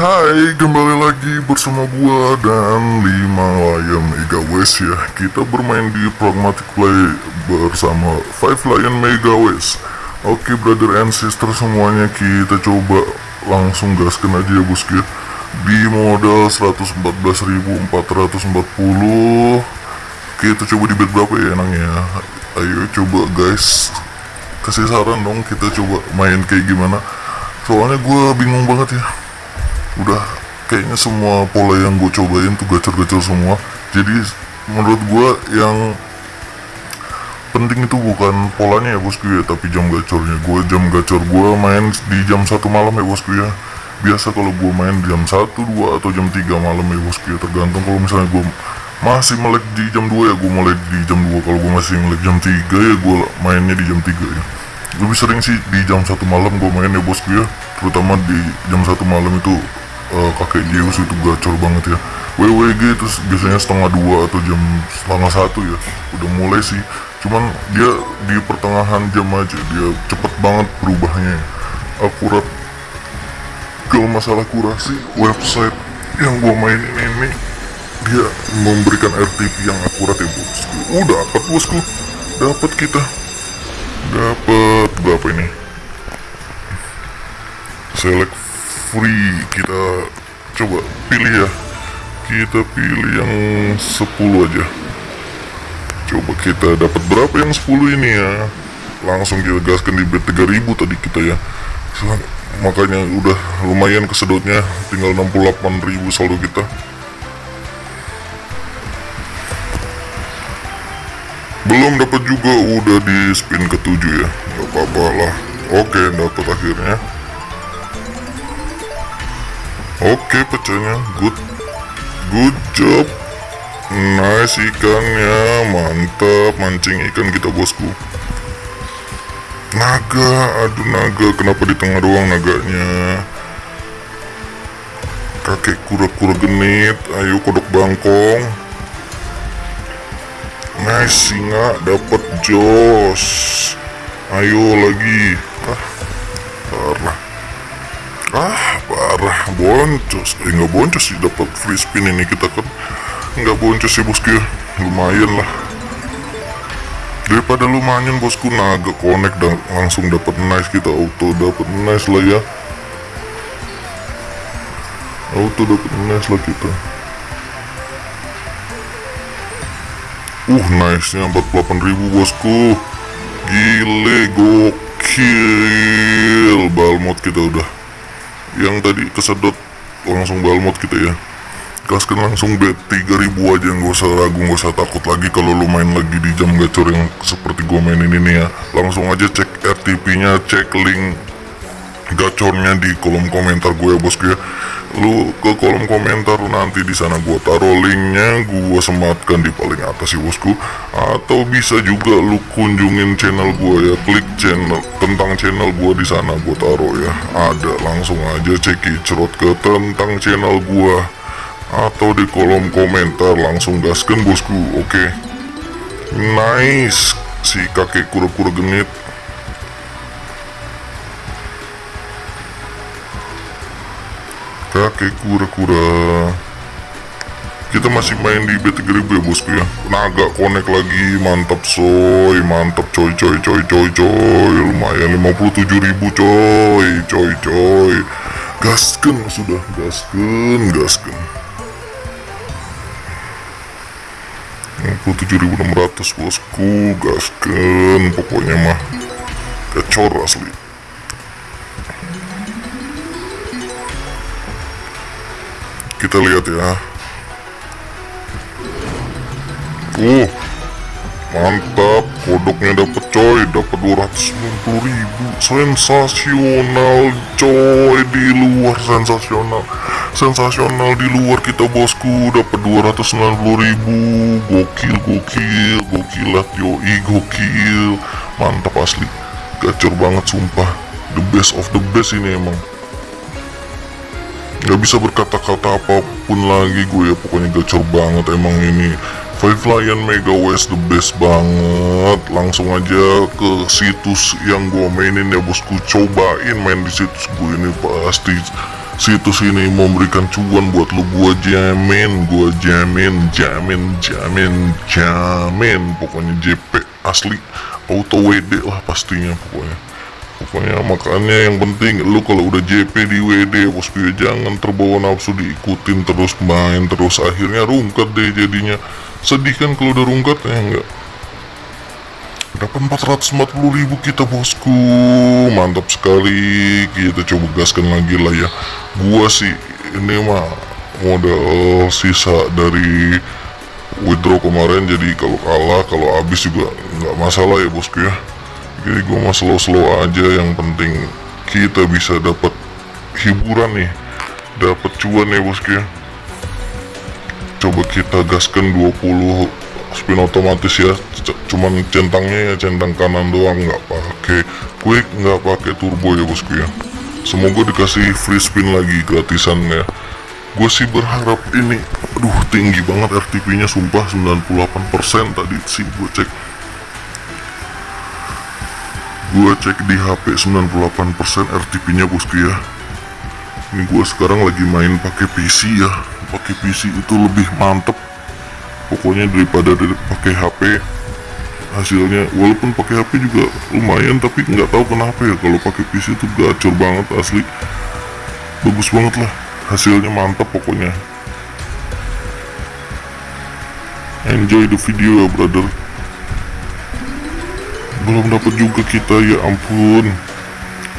Hai, kembali lagi bersama gua dan 5 Lion Mega West ya. Kita bermain di Pragmatic Play bersama 5 Lion Mega West Oke brother and sister semuanya kita coba langsung gaskan aja ya bosku ya. Di modal 114.440 Kita coba di bet berapa ya enaknya Ayo coba guys. Kasih saran dong kita coba main kayak gimana. Soalnya gua bingung banget ya udah kayaknya semua pola yang gue cobain tuh gacor-gacor semua. Jadi menurut gue yang penting itu bukan polanya ya bosku ya tapi jam gacornya. Gue jam gacor gue main di jam satu malam ya bosku ya biasa kalau gue main jam 1, 2 atau jam 3 malam ya bosku ya tergantung kalau misalnya gue masih melek di jam 2 ya gue mulai di jam 2 kalau gue masih melek jam 3 ya gue mainnya di jam 3 ya. Lebih sering sih di jam satu malam gue main ya bosku ya terutama di jam satu malam itu uh, kakek Zeus itu gacor banget ya. WWG terus biasanya setengah dua atau jam setengah satu ya. Udah mulai sih. Cuman dia di pertengahan jam aja dia cepet banget berubahnya. Ya. akurat kalau masalah kurasi website yang gua mainin ini dia memberikan RTP yang akurat ya bosku oh dapat bosku dapat kita. Dapat berapa ini? Select free kita coba pilih ya. Kita pilih yang 10 aja. Coba kita dapat berapa yang 10 ini ya? Langsung kita gaskan di bet 3000 tadi kita ya. Makanya udah lumayan kesedotnya. Tinggal 68.000 saldo kita. Belum dapat juga udah di spin ketujuh ya. Nggak apa-apa lah. Oke dapat akhirnya Oke pecahnya good. Good job. Nice ikannya Mantap. Mancing ikan kita bosku. Naga. Aduh naga. Kenapa di tengah doang naganya? Kakek kura-kura genit. Ayo kodok bangkong. Nice singa. Dapat jos. Ayo lagi boncos eh nggak boncos sih dapat free spin ini kita kan. Nggak boncos sih bosku ya. Lumayan lah. Daripada lumayan bosku naga connect dan langsung dapat nice kita. Auto dapat nice lah ya. Auto dapat nice lah kita. Uh nice nya 48.000 bosku. Gile gokil. Balmot kita udah yang tadi kesedot langsung balmot kita ya. Gaskan langsung bet 3000 aja nggak usah ragu nggak usah takut lagi kalau lu main lagi di jam gacor yang seperti gua mainin ini ya. Langsung aja cek RTP nya cek link gacornya di kolom komentar gue ya bosku ya lu ke kolom komentar nanti di sana gue taruh linknya gue sematkan di paling atas ya bosku. Atau bisa juga lu kunjungin channel gue ya. Klik channel tentang channel gue di sana gue taruh ya. Ada langsung aja cek cerot ke tentang channel gue atau di kolom komentar langsung gaskan bosku oke? Okay. nice. Si kakek kura-kura genit kakek kura-kura. Kita masih main di B3000 ya bosku ya. Naga connect lagi mantap soy mantap coy coy coy coy coy. Lumayan 57.000 coy coy coy. Gasken sudah gasken gasken. 57.600 bosku gasken. Pokoknya mah gacor asli kita lihat ya. Uh mantap. Kodoknya dapet coy. Dapat 290 ribu. Sensasional coy. Di luar sensasional. Sensasional di luar kita bosku. Dapat 290 ribu. Gokil gokil. Gokilat yoi gokil. Mantap asli. Gacor banget sumpah. The best of the best ini emang nggak bisa berkata-kata apa pun lagi gue ya pokoknya gacor banget emang ini. Five Lion Mega West the best banget. Langsung aja ke situs yang gue mainin ya bosku. Cobain main di situs gue ini pasti situs ini memberikan cuan buat lu. Gua jamin gua jamin jamin jamin jamin. Pokoknya JP asli auto WD lah pastinya pokoknya pokoknya makanya yang penting lu kalau udah JP di WD bosku ya jangan terbawa nafsu diikutin terus main terus. Akhirnya rungkat deh jadinya. Sedih kan kalau udah rungkat ya enggak? Dapat 440 ribu kita bosku. Mantap sekali. Kita coba gaskan lagi lah ya. Gua sih ini mah modal sisa dari withdraw kemarin. Jadi kalau kalah kalau habis juga nggak masalah ya bosku ya jadi gua mah slow-slow aja yang penting kita bisa dapat hiburan nih. Dapat cuan ya bosku ya. Coba kita gaskan 20 spin otomatis ya. Cuman centangnya ya centang kanan doang nggak pakai quick nggak pakai turbo ya bosku ya. Semoga dikasih free spin lagi gratisan ya. Gue sih berharap ini aduh tinggi banget RTP nya sumpah 98% tadi sih gue cek gue cek di HP 98% RTP nya bosku ya. Ini gue sekarang lagi main pakai PC ya. Pakai PC itu lebih mantep. Pokoknya daripada dari pakai HP hasilnya walaupun pakai HP juga lumayan tapi nggak tahu kenapa ya kalau pakai PC itu gacor banget asli. Bagus banget lah hasilnya mantap pokoknya. Enjoy the video ya brother belum dapat juga kita ya ampun.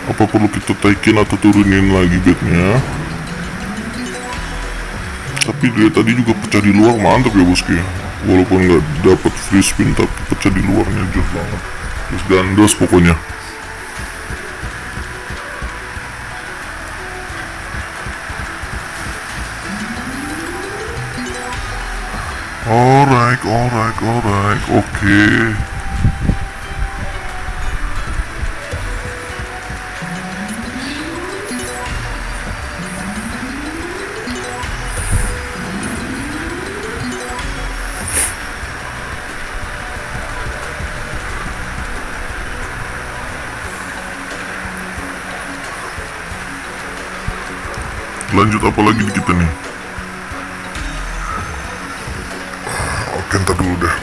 Apa perlu kita taikin atau turunin lagi bednya? Tapi dia tadi juga pecah di luar mantap ya bosku walaupun nggak dapat free spin tapi pecah di luarnya jos banget. Terus gandos pokoknya. Alright alright alright. Oke lanjut apa lagi kita nih? Oke ntar dulu deh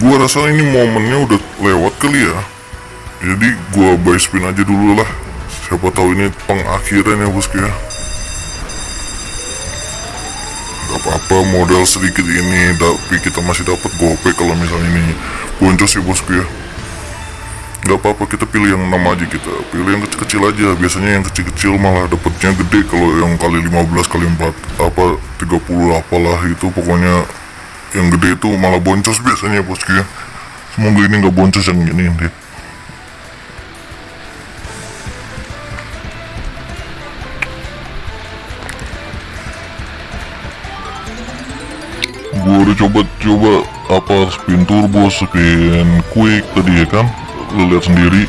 gua rasa ini momennya udah lewat kali ya. Jadi gua buy spin aja dulu lah. Siapa tahu ini pengakhiran ya bosku ya. Gak apa-apa modal sedikit ini tapi kita masih dapat gope kalau misalnya ini boncos ya bosku ya. Gak apa-apa kita pilih yang 6 aja kita. Pilih yang kecil-kecil aja. Biasanya yang kecil-kecil malah dapetnya gede kalau yang kali 15 kali 4 apa 30 apalah itu pokoknya yang gede itu malah boncos biasanya bosku ya. Semoga ini nggak boncos yang ini deh gue udah coba-coba apa spin turbo spin quick tadi ya kan? Lu lihat sendiri.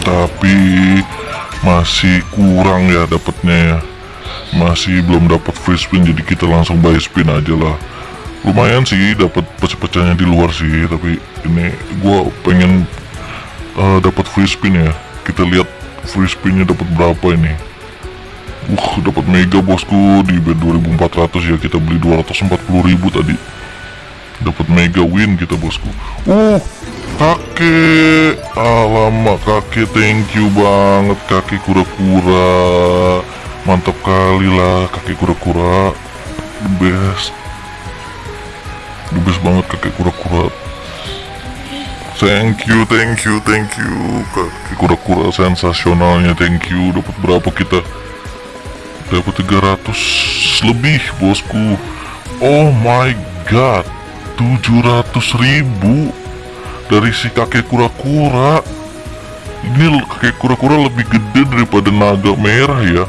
Tapi masih kurang ya dapatnya ya. Masih belum dapat free spin jadi kita langsung buy spin aja lah lumayan sih dapat pecah-pecahnya di luar sih tapi ini gua pengen uh, dapat free spin ya kita lihat free spinnya dapat berapa ini Uh, dapat mega bosku di bed 2400 ya kita beli 240.000 tadi. Dapat mega win kita bosku. Uh, kakek, alamak kakek thank you banget kakek kura-kura. Mantap kali lah kakek kura-kura. Best. Best banget kakek kura-kura. Thank you, thank you, thank you. Kakek kura-kura sensasionalnya Thank you, dapat berapa kita? dapat 300 lebih bosku. Oh my god 700 ribu. Dari si kakek kura-kura. Ini kakek kura-kura lebih gede daripada naga merah ya.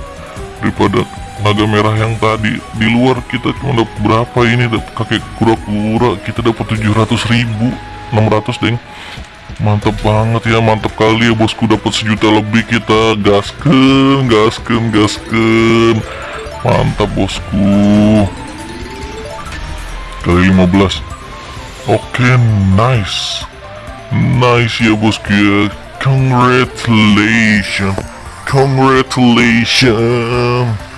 Daripada naga merah yang tadi di luar kita cuma dapat berapa ini? Kakek kura-kura kita dapat 700 ribu 600 deng. Mantap banget ya mantap kali ya bosku. Dapat sejuta lebih kita. Gasken gasken gasken mantap bosku. Kali 15 oke nice. Nice ya bosku ya. Congratulations. Congratulations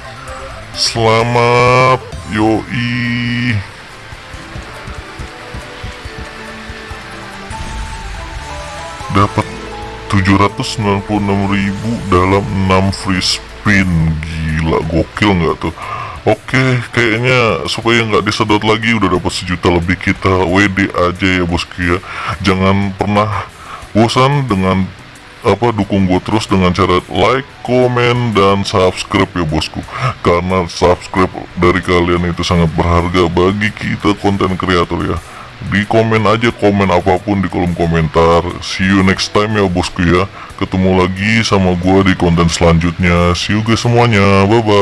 selamat yoi. Dapat 796.000 dalam 6 free spin. Gila gokil nggak tuh? Oke, kayaknya supaya nggak disedot lagi udah dapat sejuta lebih kita. WD aja ya bosku ya. Jangan pernah bosan dengan apa dukung gue terus dengan cara like, komen, dan subscribe ya bosku. Karena subscribe dari kalian itu sangat berharga bagi kita konten kreator ya. Di komen aja komen apa pun di kolom komentar. See you next time ya bosku ya. Ketemu lagi sama gua di konten selanjutnya. See you guys semuanya. Bye bye